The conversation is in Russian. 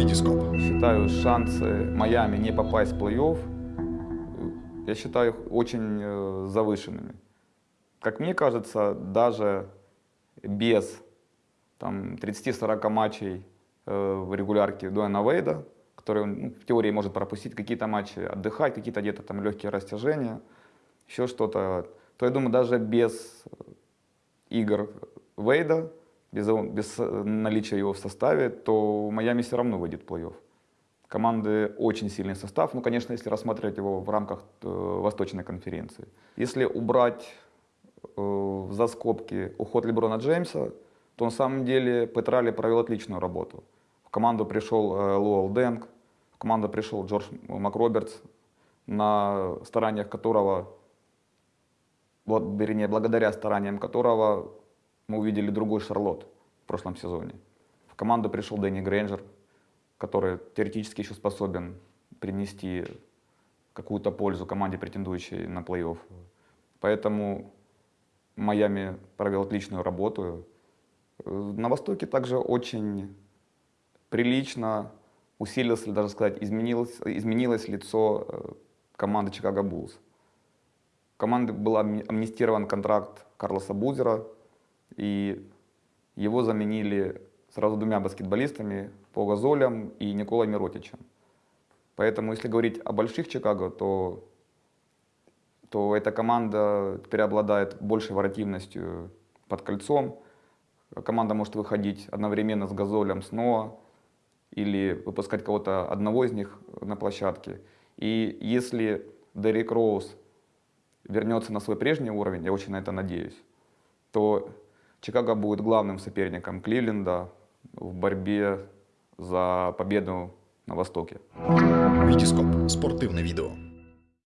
Витископ. Считаю шансы Майами не попасть в плей-офф, я считаю их очень э, завышенными. Как мне кажется, даже без там, 30-40 матчей э, в регулярке Дуэна Вейда, который ну, в теории может пропустить какие-то матчи, отдыхать, какие-то где-то там легкие растяжения, еще что-то, то я думаю, даже без игр Вейда, без, без э, наличия его в составе, то Майами все равно выйдет в плей-офф. Команды очень сильный состав, ну, конечно, если рассматривать его в рамках э, Восточной конференции. Если убрать э, за скобки уход Леброна Джеймса, то на самом деле Петрали провел отличную работу. В команду пришел э, Луэлл Дэнк, в команду пришел Джордж Макробертс, на стараниях которого, бла- вернее, благодаря стараниям которого мы увидели другой Шарлот в прошлом сезоне. В команду пришел Дэнни Грейнджер, который теоретически еще способен принести какую-то пользу команде, претендующей на плей-офф. Поэтому Майами провел отличную работу. На Востоке также очень прилично усилилось, или даже сказать, изменилось, изменилось лицо э, команды Чикаго Буллс. Команды был амни- амнистирован контракт Карлоса Бузера, и его заменили сразу двумя баскетболистами, по Газолям и Николой Миротичем. Поэтому, если говорить о больших Чикаго, то, то эта команда теперь обладает большей вариативностью под кольцом. Команда может выходить одновременно с Газолем, с Ноа, или выпускать кого-то одного из них на площадке. И если Дерек Роуз вернется на свой прежний уровень, я очень на это надеюсь, то Чикаго будет главным соперником Кливленда в борьбе за победу на Востоке. Витископ. Спортивне відео.